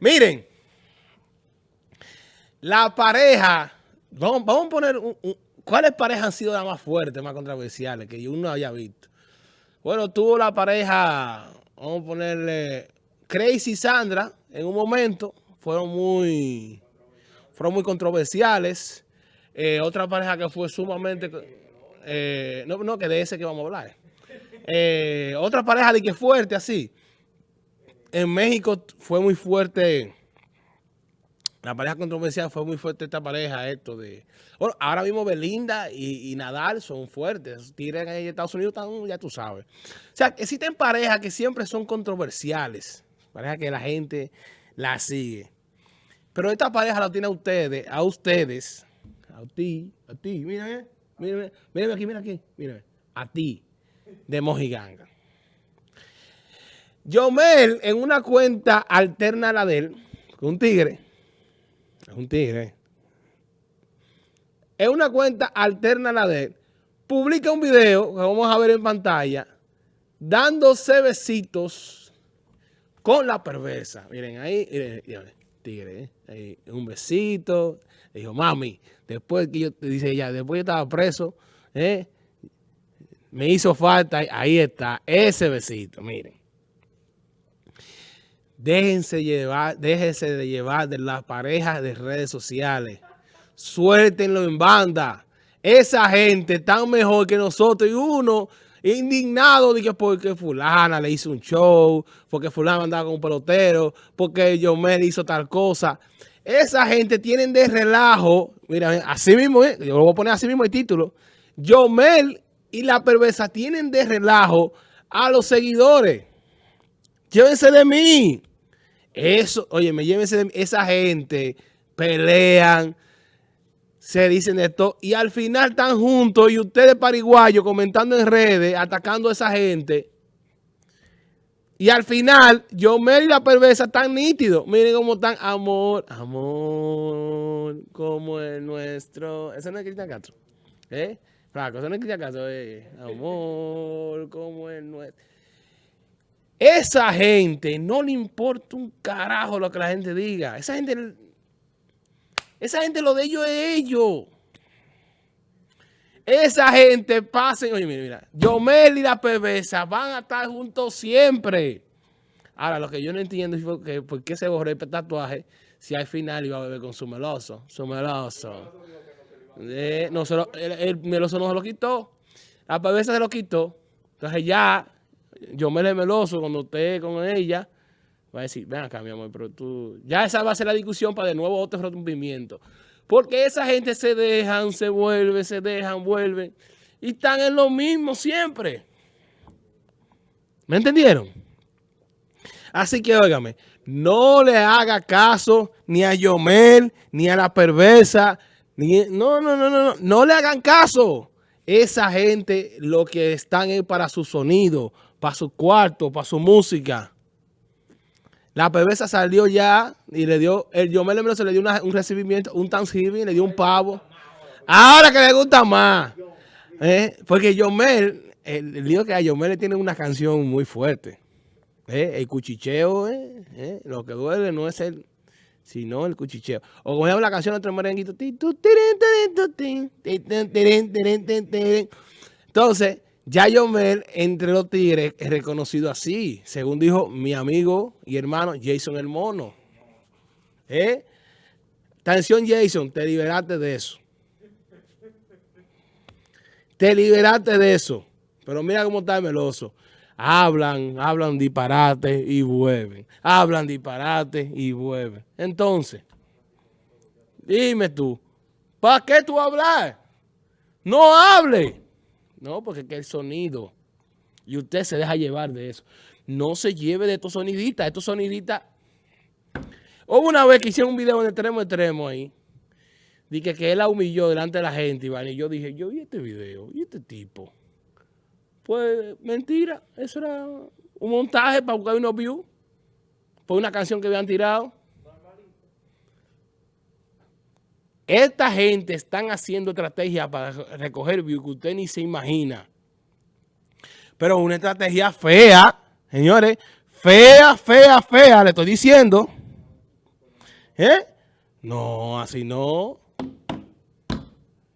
Miren, la pareja, vamos, vamos a poner, ¿cuáles parejas han sido las más fuertes, más controversiales que uno haya visto? Bueno, tuvo la pareja, vamos a ponerle, Crazy y Sandra, en un momento, fueron muy, fueron muy controversiales. Eh, otra pareja que fue sumamente, eh, no, no, que de ese que vamos a hablar. Eh, otra pareja de que fuerte así. En México fue muy fuerte, la pareja controversial fue muy fuerte esta pareja, esto de... Ahora mismo Belinda y, Nadal son fuertes, tiran en Estados Unidos, ya tú sabes. O sea, existen parejas que siempre son controversiales, parejas que la gente la sigue. Pero esta pareja la tiene a ustedes, a ustedes, a ti, a ti, mírame, mírame, mírame aquí, mira aquí, mírame, a ti, de Mojiganga. Yomel, en una cuenta alterna a la de él, un tigre, un tigre, en una cuenta alterna a la de él, publica un video que vamos a ver en pantalla, dándose besitos con la perversa. Miren, ahí, tigre, ¿eh? ahí, un besito. dijo, mami, después que yo, dice ella, después yo estaba preso, ¿eh? me hizo falta, ahí está, ese besito, miren. Déjense llevar, déjense de llevar de las parejas de redes sociales. Suéltenlo en banda. Esa gente tan mejor que nosotros y uno indignado de que porque fulana le hizo un show, porque fulana andaba con un pelotero, porque Yomel hizo tal cosa. Esa gente tienen de relajo, mira, así mismo, eh, yo lo voy a poner así mismo el título, Yomel y la perversa tienen de relajo a los seguidores. Llévense de mí. Eso, oye, me llévense de mí. Esa gente pelean, se dicen esto y al final están juntos y ustedes pariguayos comentando en redes, atacando a esa gente. Y al final, yo y la perversa están nítidos. Miren cómo están. Amor, amor, como es nuestro. Ese no es Cristian Castro. ¿Eh? Flaco, ese no es Cristian Castro. Eh. Amor, como es nuestro. Esa gente no le importa un carajo lo que la gente diga. Esa gente, esa gente lo de ellos es ellos. Esa gente pasen, oye, mira, mira, Yomel y la perversa van a estar juntos siempre. Ahora, lo que yo no entiendo es que, por qué se borró el tatuaje si al final iba a beber con su meloso, su meloso. Eh, no, el, meloso no se lo quitó, la perversa se lo quitó. Entonces ya yo me le meloso cuando esté con ella, va a decir, ven acá, mi amor, pero tú... Ya esa va a ser la discusión para de nuevo otro rompimiento. Porque esa gente se dejan, se vuelven, se dejan, vuelven. Y están en lo mismo siempre. ¿Me entendieron? Así que, óigame, no le haga caso ni a Yomel, ni a la perversa, ni... No, no, no, no, no, no le hagan caso. Esa gente lo que están es para su sonido, para su cuarto, para su música. La perversa salió ya y le dio, el Yomel se le dio un recibimiento, un Thanksgiving, le dio un pavo. Ahora que le gusta más. ¿eh? Porque Yomel, el, lío que a Yomel le tiene una canción muy fuerte. ¿eh? El cuchicheo, ¿eh? lo que duele no es el, sino el cuchicheo. O ejemplo la canción otro merenguito. Entonces, ya Yomel, entre los tigres, es reconocido así, según dijo mi amigo y hermano Jason el Mono. ¿Eh? Atención Jason, te liberaste de eso. Te liberaste de eso. Pero mira cómo está el meloso. Hablan, hablan disparate y vuelven. Hablan disparate y vuelven. Entonces, dime tú, ¿para qué tú hablas? No hable. No, porque que el sonido. Y usted se deja llevar de eso. No se lleve de estos soniditas. Estos soniditas. Hubo una vez que hicieron un video en extremo extremo ahí. Dije que él la humilló delante de la gente, Iván. Y yo dije, yo vi este video. ¿Y este tipo? Pues mentira. Eso era un montaje para buscar unos views. Por una canción que habían tirado. Esta gente están haciendo estrategias para recoger views que usted ni se imagina. Pero una estrategia fea, señores, fea, fea, fea, le estoy diciendo. ¿Eh? No, así no.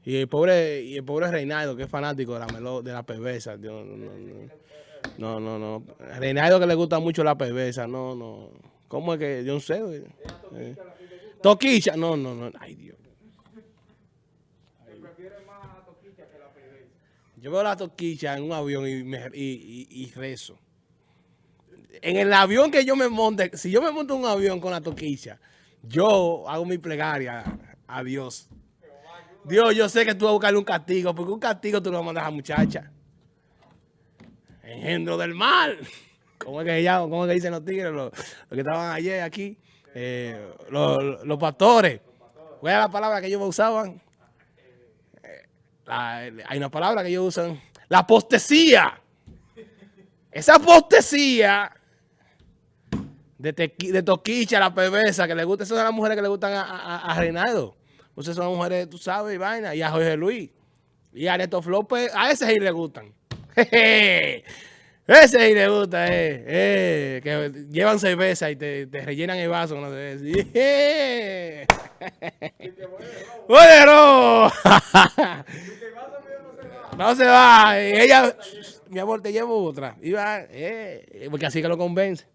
Y el pobre, y el pobre Reinaldo, que es fanático de la melo, de la perversa. No, no, no. No, no, Reinaldo que le gusta mucho la perversa. No, no. ¿Cómo es que? Yo no sé. Eh. Toquicha. No, no, no. Ay, Dios. Yo veo la toquicha en un avión y, me, y, y, rezo. En el avión que yo me monte, si yo me monto un avión con la toquicha, yo hago mi plegaria a Dios. Dios, yo sé que tú vas a buscarle un castigo, porque un castigo tú lo mandas a la muchacha. Engendro del mal. ¿Cómo es que, llaman? ¿Cómo es que dicen los tigres? Los, que estaban ayer aquí. Eh, los, los, pastores. ¿Cuál es la palabra que ellos usaban? La, hay una palabra que ellos usan. La apostesía. Esa apostesía de, de toquicha, la perversa, que le gusta, esas son las mujeres que le gustan a, a, a Reinaldo. Son mujeres, tú sabes, y vaina, y a Jorge Luis. Y a Neto Flópez, a ese sí le gustan. ese sí le gusta, eh, eh, que llevan cerveza y te, rellenan el vaso con la cerveza. ¡Bueno! no se va. Y ella, mi amor, te llevo otra. Y va, eh, porque así que lo convence.